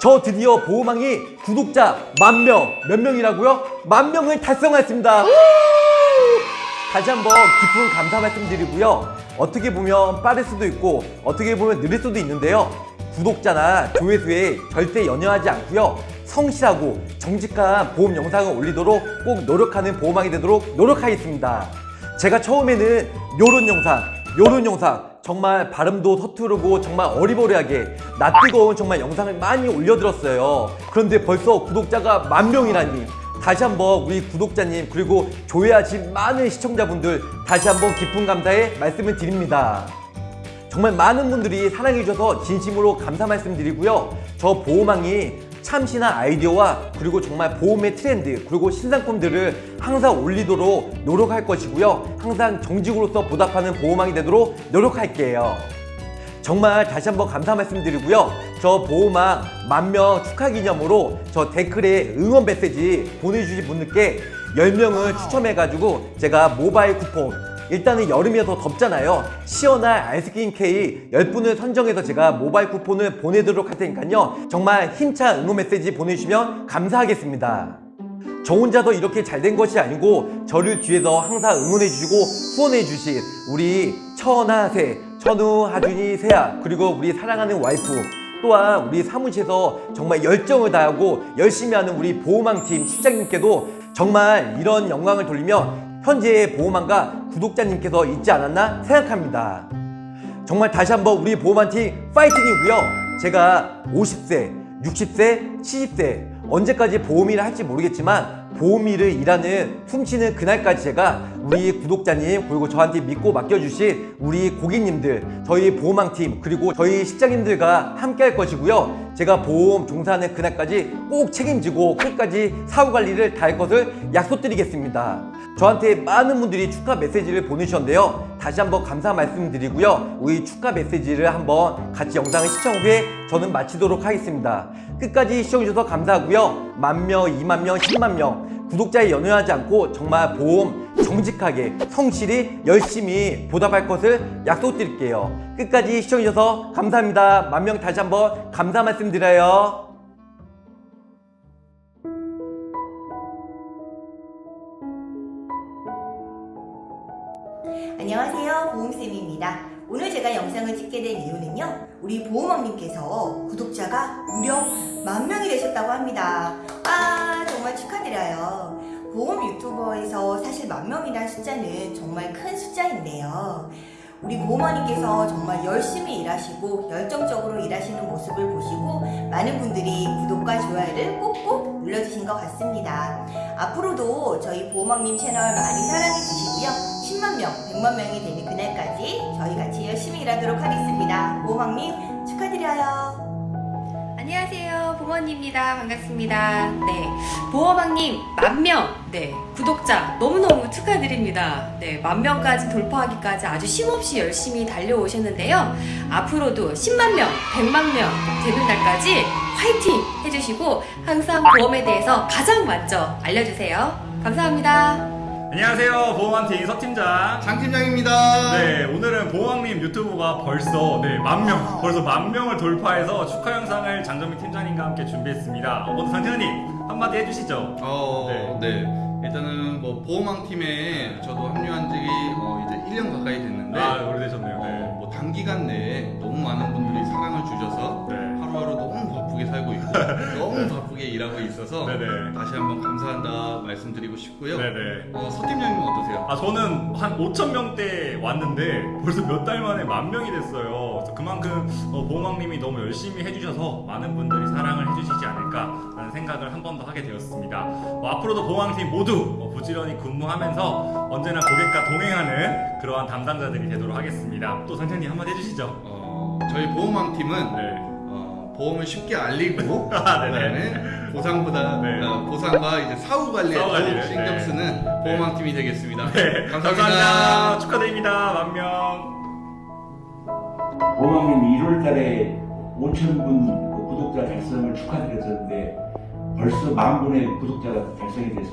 저 드디어 보호망이 구독자 만 명, 몇 명이라고요? 만 명을 달성했습니다. 다시 한번 깊은 감사 말씀드리고요. 어떻게 보면 빠를 수도 있고 어떻게 보면 느릴 수도 있는데요. 구독자나 조회수에 절대 연연하지 않고요. 성실하고 정직한 보험 영상을 올리도록 꼭 노력하는 보호망이 되도록 노력하겠습니다. 제가 처음에는 요런 영상, 요런 영상 정말 발음도 서투르고 정말 어리버리하게 낯 뜨거운 정말 영상을 많이 올려드렸어요. 그런데 벌써 구독자가 만 명이라니 다시 한번 우리 구독자님 그리고 조회하신 많은 시청자분들 다시 한번 깊은 감사의 말씀을 드립니다. 정말 많은 분들이 사랑해 주셔서 진심으로 감사 말씀드리고요. 저 보호망이 참신한 아이디어와 그리고 정말 보험의 트렌드 그리고 신상품들을 항상 올리도록 노력할 것이고요. 항상 정직으로서 보답하는 보호망이 되도록 노력할게요. 정말 다시 한번 감사 말씀드리고요. 저 보호망 만명 축하 기념으로 저 댓글에 응원 메시지 보내주신 분들께 10명을 추첨해가지고 제가 모바일 쿠폰 일단은 여름이어서 덥잖아요. 시원한 아이스크림 케이크 10분을 선정해서 제가 모바일 쿠폰을 보내도록 할 테니까요. 정말 힘찬 응원 메시지 보내주시면 감사하겠습니다. 저 혼자서 이렇게 잘 된 것이 아니고 저를 뒤에서 항상 응원해주시고 후원해주신 우리 천하세, 천우, 하준이, 세아 그리고 우리 사랑하는 와이프 또한 우리 사무실에서 정말 열정을 다하고 열심히 하는 우리 보호망팀 실장님께도 정말 이런 영광을 돌리며 현재의 보호망과 구독자님께서 있지 않았나 생각합니다. 정말 다시 한번 우리 보호망팀 파이팅이고요. 제가 50세, 60세, 70세 언제까지 보험일을 할지 모르겠지만 보험일을 일하는 숨쉬는 그날까지 제가 우리 구독자님 그리고 저한테 믿고 맡겨주신 우리 고객님들 저희 보험왕팀 그리고 저희 실장님들과 함께 할 것이고요. 제가 보험 종사하는 그날까지 꼭 책임지고 끝까지 사후관리를 다 할 것을 약속드리겠습니다. 저한테 많은 분들이 축하 메시지를 보내주셨는데요 다시 한번 감사 말씀드리고요. 우리 축하 메시지를 한번 같이 영상을 시청 후에 저는 마치도록 하겠습니다. 끝까지 시청해주셔서 감사하고요. 만명, 2만명, 10만명 구독자에 연연하지 않고 정말 보험 정직하게 성실히 열심히 보답할 것을 약속드릴게요. 끝까지 시청해주셔서 감사합니다. 만명 다시 한번 감사 말씀드려요 안녕하세요. 보험쌤입니다. 오늘 제가 영상을 찍게 된 이유는요. 우리 보험왕님께서 구독자가 무려 만 명이 되셨다고 합니다. 아 정말 축하드려요. 보험 유튜버에서 사실 만 명이라는 숫자는 정말 큰 숫자인데요. 우리 보험원님께서 정말 열심히 일하시고 열정적으로 일하시는 모습을 보시고 많은 분들이 구독과 좋아요를 꼭꼭 눌러주신 것 같습니다. 앞으로도 저희 보험왕님 채널 많이 사랑해 주시고요. 10만 명, 100만 명이 되는 그날까지 저희 같이 열심히 일하도록 하겠습니다. 보험왕님 축하드려요. 안녕하세요. 보머니입니다. 반갑습니다. 네. 보험왕님 만명. 네. 구독자 너무너무 축하드립니다. 네. 만명까지 돌파하기까지 아주 쉼없이 열심히 달려오셨는데요. 앞으로도 10만명 100만명 되는 날까지 화이팅 해주시고 항상 보험에 대해서 가장 먼저 알려주세요. 감사합니다 안녕하세요 보험한팀 서팀장 장 팀장입니다. 네 오늘은 보험왕님 유튜브가 벌써 네 만명 벌써 만 명을 돌파해서 축하 영상을 장정민 팀장님과 함께 준비했습니다 어, 먼저 장팀장님 한마디 해주시죠 어, 네. 네. 일단은 뭐 보험왕 팀에 저도 합류한 지 어, 이제 1년 가까이 됐는데 아 오래되셨네요 어, 네. 뭐 단기간 내에 너무 많은 분들이 사랑을 주셔서 네. 하루하루 너무 바쁘게 살고 있고 너무 바쁘게 일하고 있어서 네네. 다시 한번 감사한다 말씀드리고 싶고요. 네네 어, 서 팀장님은 어떠세요? 아 저는 한 5천 명대 왔는데 벌써 몇 달 만에 만 명이 됐어요. 그만큼 어, 보험왕님이 너무 열심히 해주셔서 많은 분들이 사랑을 해주시지 않을까라는 생각을 한 번 더 하게 되었습니다. 어, 앞으로도 보험왕팀 모두 어, 부지런히 근무하면서 언제나 고객과 동행하는 그러한 담당자들이 되도록 하겠습니다. 또 상장님 한마디 해주시죠. 어, 저희 보험왕 팀은 네. 어, 보험을 쉽게 알리고 아. 그다음에 보상보다 네. 어, 보상과 이제 사후 관리에 사후 관리를, 신경 네. 쓰는 보험왕 팀이 되겠습니다. 네, 감사합니다. 축하드립니다. 만 명. 보험왕님 1월 달에 5천 분 구독자 달성을 축하드렸었는데 벌써 만 분의 구독자가 달성이 돼서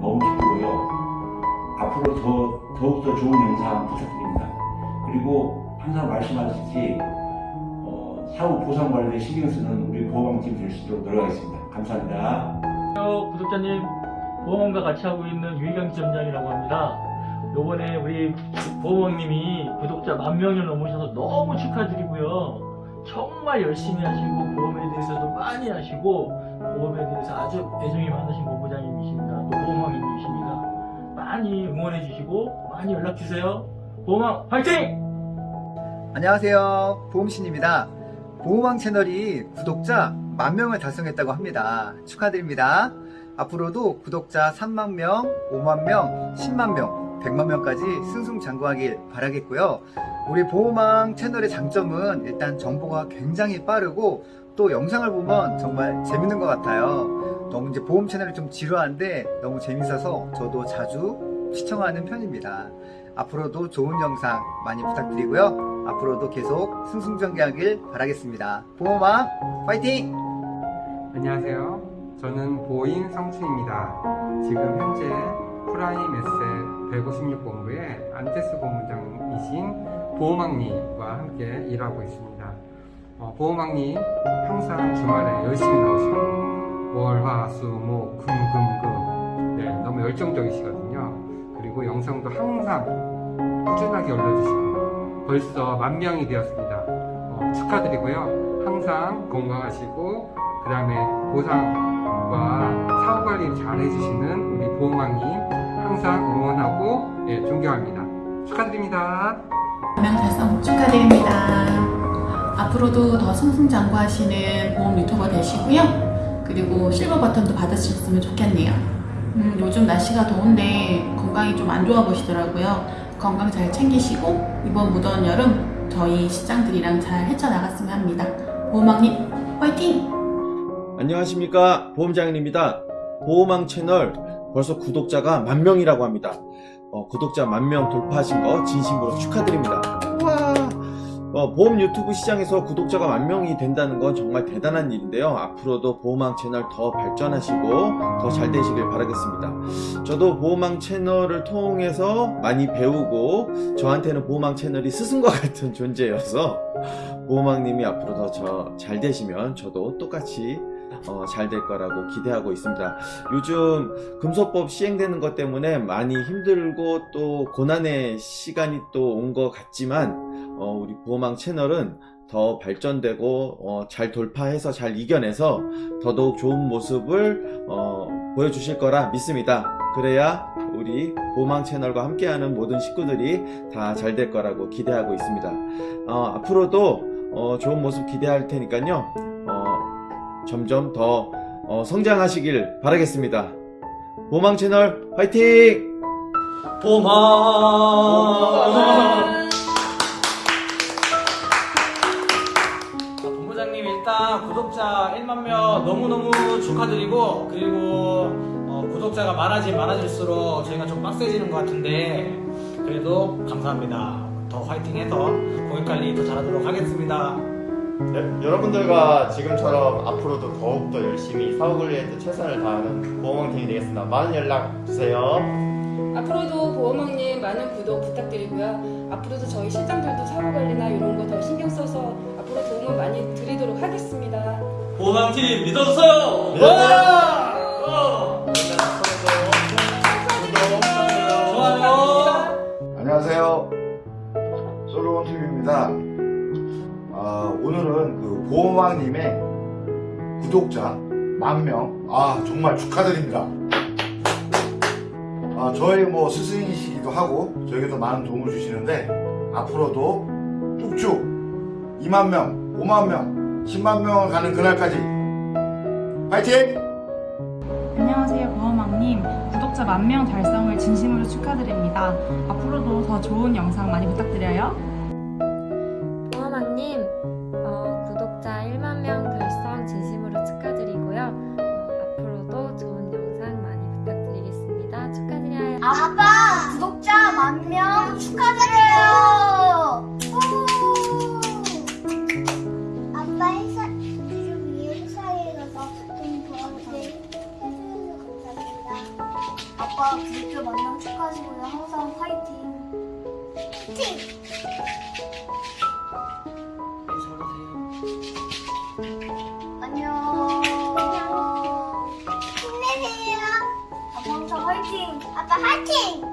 너무 기쁘고요. 앞으로 더, 더욱더 좋은 영상 부탁드립니다. 그리고 항상 말씀하셨듯 사후 보상 관리에 신경 쓰는 우리 보호망팀 될 수 있도록 노력하겠습니다. 감사합니다. 안녕하세요, 구독자님 보험과 같이 하고 있는 유희경 지점장이라고 합니다. 요번에 우리 보험님이 구독자 만 명을 넘으셔서 너무 축하드리고요. 정말 열심히 하시고 보험에 대해서도 많이 하시고 보험에 대해서 아주 애정이 많으신 본부장님이십니다. 또 보험왕님이십니다. 많이 응원해 주시고 많이 연락 주세요. 보험왕 화이팅! 안녕하세요. 보험신입니다. 보험왕 채널이 구독자 만 명을 달성했다고 합니다. 축하드립니다. 앞으로도 구독자 3만 명, 5만 명, 10만 명, 100만 명까지 승승장구하길 바라겠고요. 우리 보험왕 채널의 장점은 일단 정보가 굉장히 빠르고 또 영상을 보면 정말 재밌는 것 같아요. 너무 이제 보험 채널이 좀 지루한데 너무 재밌어서 저도 자주 시청하는 편입니다. 앞으로도 좋은 영상 많이 부탁드리고요. 앞으로도 계속 승승장구하길 바라겠습니다. 보험왕 파이팅! 안녕하세요. 저는 보인 성춘입니다. 지금 현재 프라임 에셋 156본부의 안테스 본부장이신 보험왕님과 함께 일하고 있습니다. 어, 보험왕님 항상 주말에 열심히 나오시고 월, 화, 수, 목, 금, 금, 금 네, 너무 열정적이시거든요. 그리고 영상도 항상 꾸준하게 올려주시고 벌써 만 명이 되었습니다. 어, 축하드리고요. 항상 건강하시고 그 다음에 보상과 사후 관리 잘 해주시는 우리 보호망님 항상 응원하고 예, 존경합니다. 축하드립니다. 명 달성 축하드립니다. 앞으로도 더 승승장구하시는 보험 유튜버 되시고요. 그리고 실버 버튼도 받으셨으면 좋겠네요. 음, 요즘 날씨가 더운데 건강이 좀 안 좋아 보시더라고요. 건강 잘 챙기시고 이번 무더운 여름 저희 시장들이랑 잘 헤쳐나갔으면 합니다. 보호망님 화이팅! 안녕하십니까 보험장인입니다 보험왕 채널 벌써 구독자가 만 명이라고 합니다 어, 구독자 만명 돌파하신 거 진심으로 축하드립니다 어, 보험 유튜브 시장에서 구독자가 만 명이 된다는 건 정말 대단한 일인데요 앞으로도 보험왕 채널 더 발전하시고 더 잘 되시길 바라겠습니다 저도 보험왕 채널을 통해서 많이 배우고 저한테는 보험왕 채널이 스승과 같은 존재여서 보험왕님이 앞으로 더잘 되시면 저도 똑같이 어, 잘 될 거라고 기대하고 있습니다. 요즘 금소법 시행되는 것 때문에 많이 힘들고 또 고난의 시간이 또 온 것 같지만 어, 우리 보험왕 채널은 더 발전되고 어, 잘 돌파해서 잘 이겨내서 더더욱 좋은 모습을 어, 보여주실 거라 믿습니다. 그래야 우리 보험왕 채널과 함께하는 모든 식구들이 다 잘 될 거라고 기대하고 있습니다. 어, 앞으로도 어, 좋은 모습 기대할 테니까요. 어, 점점 더 어, 성장하시길 바라겠습니다. 보망 채널 화이팅! 보험왕 아, 일단 구독자 1만 명 너무너무 축하드리고 그리고 어, 구독자가 많아지 많아질수록 저희가 좀 빡세지는 것 같은데 그래도 감사합니다. 더 화이팅해서 고객 관리 더 잘하도록 하겠습니다. 네, 여러분들과 지금처럼 앞으로도 더욱더 열심히 사후관리에 또 최선을 다하는 보험왕팀이 되겠습니다. 많은 연락 주세요. 앞으로도 보험왕님 많은 구독 부탁드리고요. 앞으로도 저희 실장들도 사고관리나 이런 거 더 신경 써서 앞으로 도움을 많이 드리도록 하겠습니다. 보험왕팀 믿어주세요 네. 안녕하세요. 솔로몬 팀입니다. 아, 오늘은 그 보험왕님의 구독자 만 명, 아 정말 축하드립니다. 아, 저희 뭐 스승이시기도 하고 저에게도 많은 도움을 주시는데 앞으로도 쭉쭉 2만 명, 5만 명, 10만 명을 가는 그날까지. 파이팅! 안녕하세요 보험왕님. 구독자 만 명 달성을 진심으로 축하드립니다. 앞으로도 더 좋은 영상 많이 부탁드려요 아빠 구독자 만명 축하드리고요. 항상 화이팅. 화이팅. 네, 잘하세요. 안녕. 힘내세요. 아빠 항상 화이팅. 아빠 화이팅.